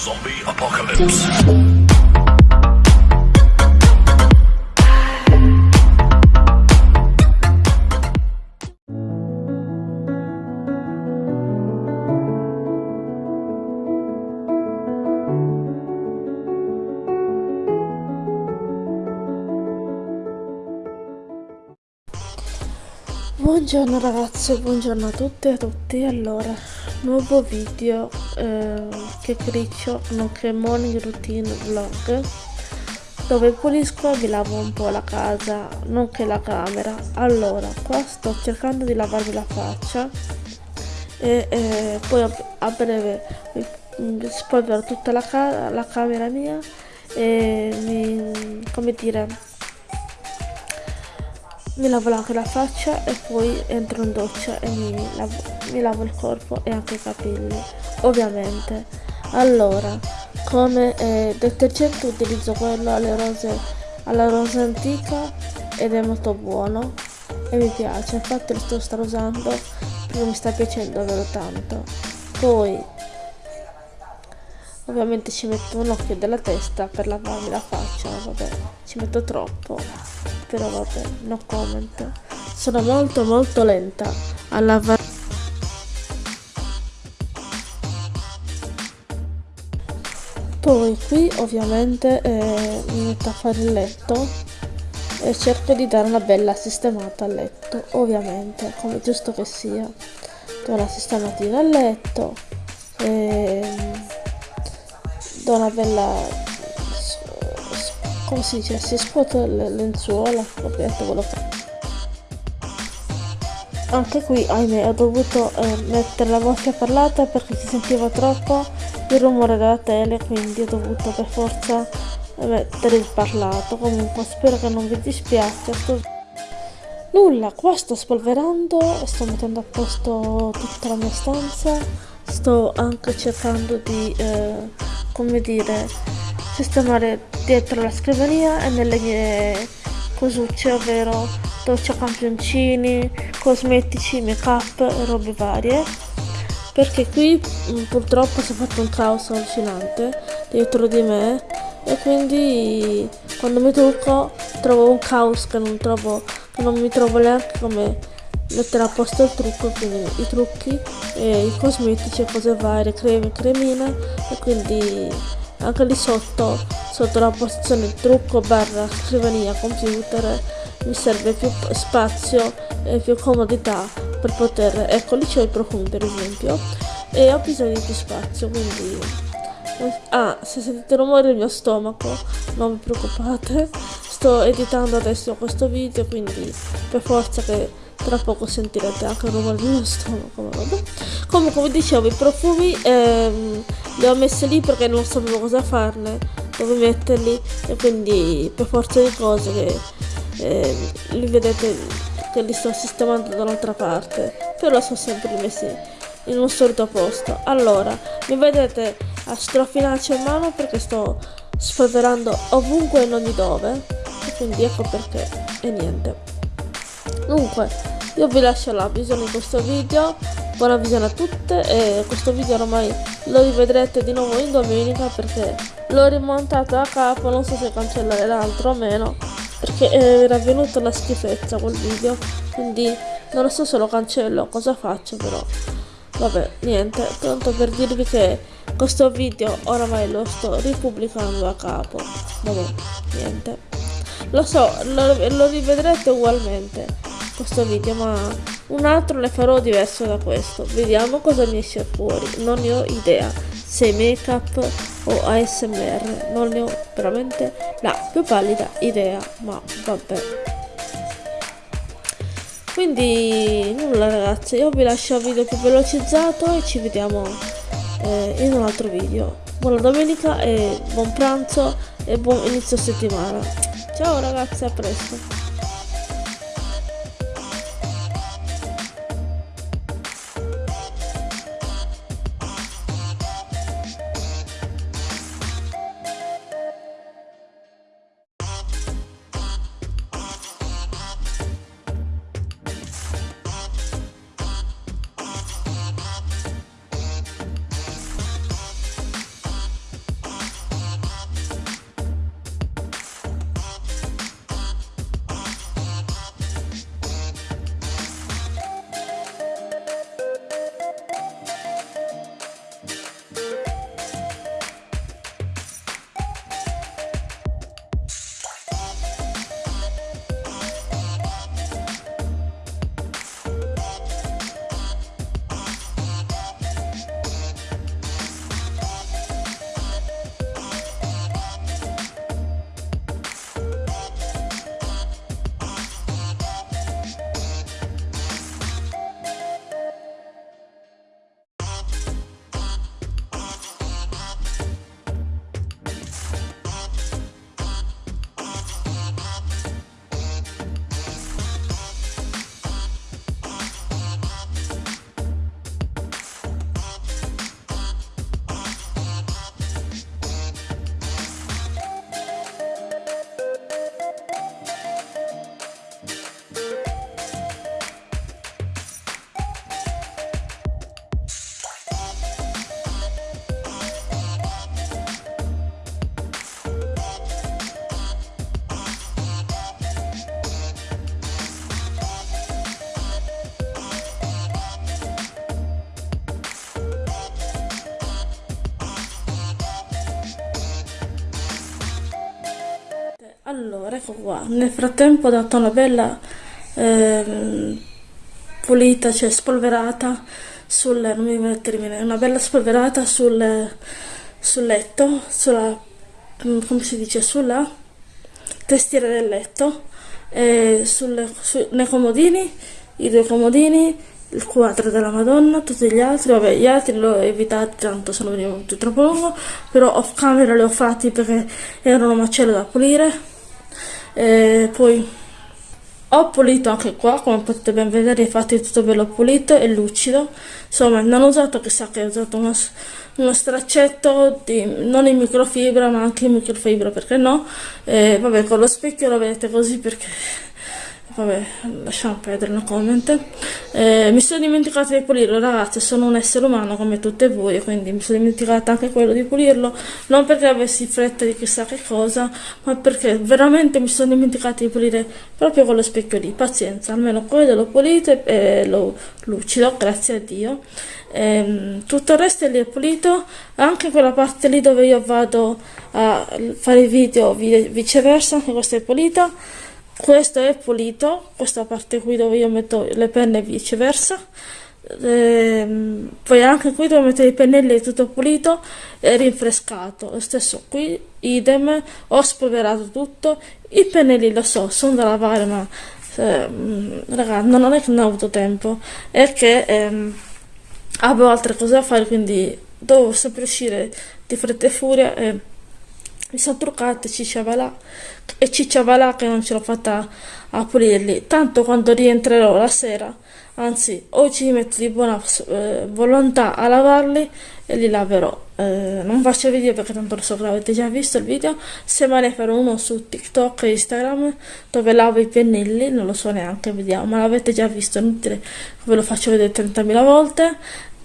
Zombie Apocalypse. Buongiorno ragazze, buongiorno a tutte e a tutti. Allora, nuovo video eh, che criccio, nonché morning routine vlog, dove pulisco e vi lavo un po' la casa, nonché la camera. Allora, qua sto cercando di lavarmi la faccia e eh, poi a, breve mi spolvero tutta la, la camera mia e mi, come dire mi lavo anche la faccia e poi entro in doccia e mi lavo, mi lavo il corpo e anche i capelli ovviamente. Allora come eh, detergente utilizzo quello alle rose alla rosa antica ed è molto buono e mi piace. Infatti lo sto usando perché mi sta piacendo davvero tanto. Poi ovviamente ci metto un occhio della testa per lavarmi la faccia vabbè ci metto troppo però vabbè no comment. Sono molto molto lenta. A lavare poi qui ovviamente eh, mi metto a fare il letto e cerco di dare una bella sistemata al letto ovviamente come giusto che sia. Do una sistematina al letto e do una bella come si dice? Si scuote le lenzuola? Ovviamente quello che anche qui ahimè ho dovuto eh, mettere la voce parlata perché si sentiva troppo il rumore della tele quindi ho dovuto per forza mettere il parlato. Comunque spero che non vi dispiace. Nulla qua sto spolverando sto mettendo a posto tutta la mia stanza. Sto anche cercando di eh, come dire sistemare dietro la scrivania e nelle mie cosucce ovvero c'ho campioncini cosmetici make up e robe varie. Perché qui mm, purtroppo si è fatto un caos allucinante dietro di me e quindi quando mi trucco trovo un caos che non trovo che non mi trovo neanche come mettere a posto il trucco quindi i trucchi e i cosmetici e cose varie creme cremine e quindi anche lì sotto sotto la posizione trucco barra scrivania computer mi serve più spazio e più comodità per poter ecco lì c'ho i profumi per esempio e ho bisogno di più spazio quindi ah se sentite rumore del mio stomaco non vi preoccupate sto editando adesso questo video quindi per forza che tra poco sentirete anche il rumore del mio stomaco vabbè. come come dicevo i profumi ehm, li ho messi lì perché non sapevo cosa farne dove metterli e quindi per forza di cose che eh, li vedete che li sto sistemando dall'altra parte però sono sempre messi in un solito posto. Allora mi vedete a strofinarci in mano perché sto spolverando ovunque e in ogni dove quindi ecco perché e niente. Dunque io vi lascio la visione di questo video buona visione a tutte e questo video ormai lo rivedrete di nuovo in domenica perché l'ho rimontato da capo non so se cancellare l'altro o meno perché era venuta una schifezza quel video quindi non so se lo cancello cosa faccio però vabbè niente tanto per dirvi che questo video oramai lo sto ripubblicando da capo vabbè niente. Lo so lo, lo rivedrete ugualmente questo video ma un altro ne farò diverso da questo. Vediamo cosa mi esce fuori. Non ne ho idea se make up o ASMR non ne ho veramente la più pallida idea ma vabbè. Quindi nulla ragazzi. Io vi lascio il video più velocizzato e ci vediamo eh, in un altro video. Buona domenica e buon pranzo e buon inizio settimana. Ciao ragazzi a presto allora ecco qua. Nel frattempo ho dato una bella ehm, pulita cioè spolverata sul non mi viene il termine una bella spolverata sul, sul letto sulla mm, come si dice sulla testiera del letto e sul, su, nei comodini i due comodini il quadro della Madonna, tutti gli altri, vabbè gli altri li ho evitati tanto se non veniva tutto troppo lungo, però off camera li ho fatti perché erano macello da pulire, e poi ho pulito anche qua, come potete ben vedere, infatti tutto bello pulito e lucido, insomma non ho usato chissà che ho usato uno, uno straccetto di, non in microfibra ma anche in microfibra perché no, e vabbè con lo specchio lo vedete così perché vabbè lasciamo perdere comment. Eh, mi sono dimenticata di pulirlo ragazzi sono un essere umano come tutte voi quindi mi sono dimenticata anche quello di pulirlo. Non perché avessi fretta di chissà che cosa ma perché veramente mi sono dimenticata di pulire proprio con lo specchio lì. Pazienza almeno quello l'ho pulito e, lo lucido grazie a Dio. E, tutto il resto lì è pulito anche quella parte lì dove io vado a fare i video viceversa anche questa è pulita questo è pulito questa parte qui dove io metto le penne e viceversa. Ehm, poi anche qui dove metto i pennelli è tutto pulito e rinfrescato. Lo stesso qui idem ho spolverato tutto. I pennelli lo so sono da lavare ma ehm, ragazzi non è che non ho avuto tempo. È che ehm, avevo altre cose da fare quindi dovevo sempre uscire di fretta e furia e sono truccata e cicciava là e cicciava là che non ce l'ho fatta a pulirli. Tanto quando rientrerò la sera anzi o ci metto di buona eh, volontà a lavarli e li laverò. Eh, non faccio video perché tanto lo so che l'avete già visto il video. Se me ne farò uno su tiktok e instagram dove lavo i pennelli non lo so neanche vediamo. Ma l'avete già visto inutile ve lo faccio vedere 30.000 volte.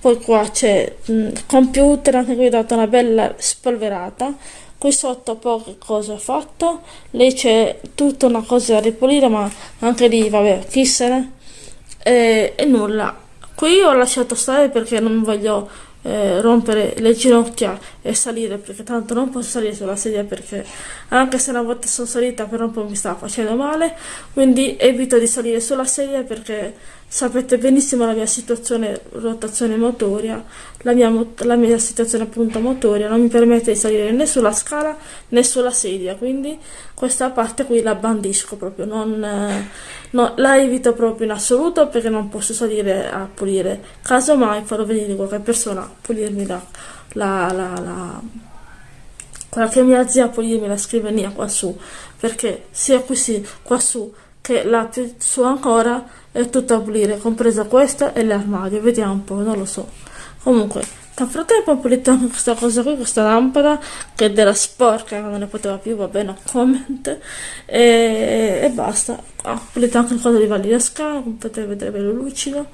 Poi qua c'è il computer anche qui ho dato una bella spolverata qui sotto poche cose ho fatto. Lì c'è tutta una cosa da ripulire ma anche lì vabbè chi se ne e, e nulla. Qui ho lasciato stare perché non voglio eh, rompere le ginocchia e salire perché tanto non posso salire sulla sedia perché anche se una volta sono salita per un po' mi stava facendo male. Quindi evito di salire sulla sedia perché sapete benissimo la mia situazione rotazione motoria la mia, la mia situazione appunto motoria non mi permette di salire né sulla scala né sulla sedia quindi questa parte qui la bandisco proprio non, eh, la evito proprio in assoluto perché non posso salire a pulire. Casomai farò venire qualche persona a pulirmi la, la, la, la qualche mia zia a pulirmi la scrivania qua su perché sia qui sì, qua su che la più su ancora è tutta a pulire compresa questa e l'armadio vediamo un po' non lo so. Comunque nel frattempo ho pulito anche questa cosa qui questa lampada che della sporca non ne poteva più va bene comment. E, e basta. Ho pulito anche il coso di Valli Scala come potete vedere bello lucido.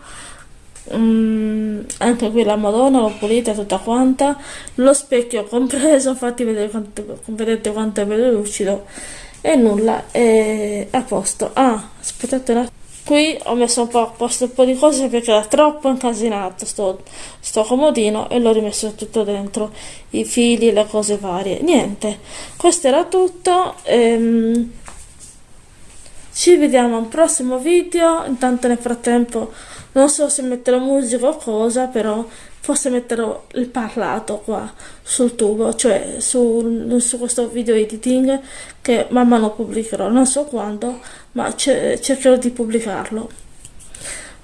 Mm, anche qui la madonna l'ho pulita tutta quanta. Lo specchio compreso fatti vedere quanto, vedete quanto è bello lucido e nulla è a posto. Ah aspettate un attimo. Qui ho messo un po' a posto un po' di cose perché era troppo incasinato sto, sto comodino e l'ho rimesso tutto dentro. I fili le cose varie. Niente questo era tutto. Ehm, ci vediamo al prossimo video. Intanto nel frattempo non so se metterò musica o cosa però forse metterò il parlato qua sul tubo cioè su, su questo video editing che man mano pubblicherò. Non so quando ma cercherò di pubblicarlo.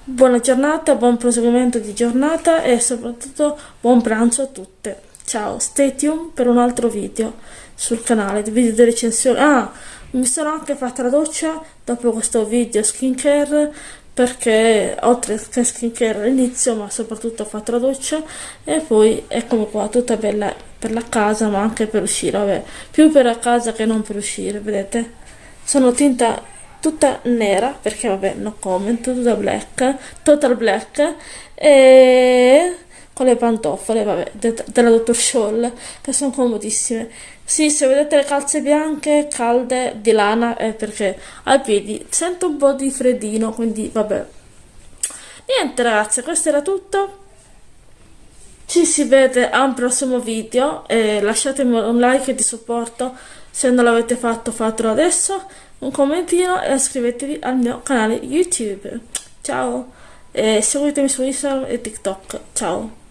Buona giornata buon proseguimento di giornata e soprattutto buon pranzo a tutte. Ciao stay tuned per un altro video sul canale video di recensione. Ah mi sono anche fatta la doccia dopo questo video skincare perché oltre che skincare all'inizio ma soprattutto fatto la doccia e poi eccomi qua tutta bella per la casa ma anche per uscire vabbè più per la casa che non per uscire vedete? Sono tinta tutta nera perché vabbè no comment tutta black total black e con le pantofole vabbè de della dottor Scholl che sono comodissime sì, se vedete le calze bianche, calde, di lana, è perché ai piedi sento un po' di freddino, quindi vabbè. Niente ragazzi, questo era tutto. Ci si vede a un prossimo video e lasciatemi un like di supporto se non l'avete fatto fatelo adesso, un commentino e iscrivetevi al mio canale YouTube. Ciao e seguitemi su Instagram e TikTok. Ciao.